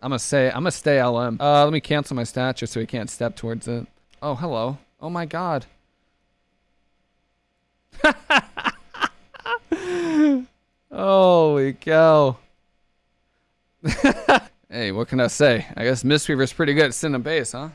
I'm gonna say, I'm gonna stay LM. Uh, let me cancel my statue so he can't step towards it. Oh, hello. Oh my god. Holy cow. hey, what can I say? I guess Mistweaver's pretty good at sending base, huh?